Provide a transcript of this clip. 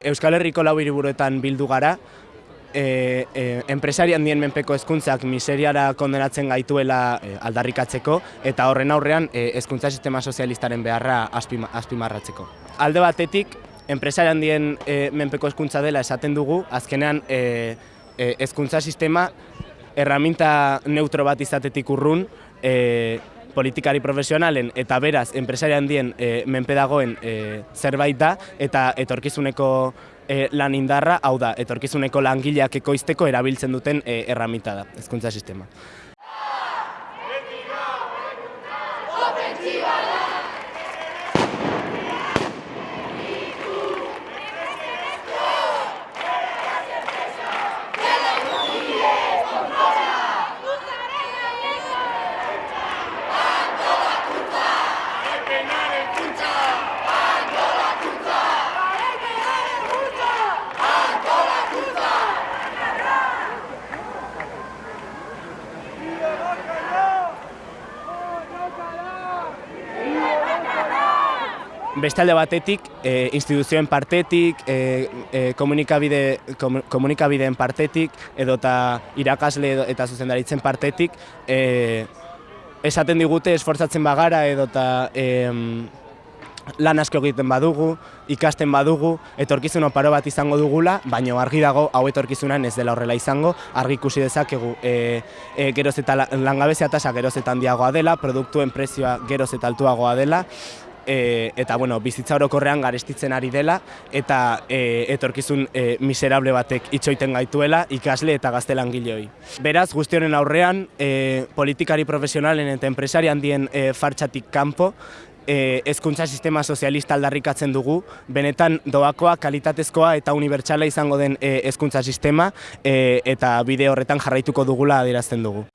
Euskal Herriko lau hiriburuetan bildu gara, e, e, enpresari handien menpeko hezkuntzak miseriara kondenatzen gaituela e, aldarrikatzeko eta horren aurrean e, hezkuntza sistema sozialistaren beharra azpima, azpimarratzeko. Alde batetik, enpresari handien e, menpeko hezkuntza dela esaten dugu, azkenean e, e, hezkuntza sistema erraminta neutro bat izatetik urrun, e, politikari profesionalen eta beraz enpresari handien e, menpe dagoen e, zerbait da eta etorkizuneko e, lan indarra, hau da, etorkizuneko langileak ekoizteko erabiltzen duten e, erramita da, hezkuntza sistema. Beste alde batetik, e, instituzioen partetik, e, e, komunikabide, komu- komunikabideen partetik, edota irakasle edo, eta zuzendaritzen partetik, e, esaten digute esfortzatzen bagara edota em, lan asko egiten badugu, ikasten badugu, etorkizun oparo bat izango dugula, baina argi dago hau etorkizunan ez dela horrela izango, argi ikusi dezakegu e, e, geroz eta la- langabezia tasa geroz eta handiagoa dela, produktuen prezioa geroz eta altuagoa dela, e, eta bueno, bizitza orokorrean garestitzen ari dela eta e, etorkizun e, miserable batek itxoiten gaituela ikasle eta gazte langileoi. Beraz, guzti honen aurrean, e, politikari profesionalen eta enpresari handien e, fartxatik kanpo, e, hezkuntza sistema sozialista aldarrikatzen dugu, benetan doakoa, kalitatezkoa eta unibertsala izango den e, hezkuntza sistema e, eta bide horretan jarraituko dugula adierazten dugu.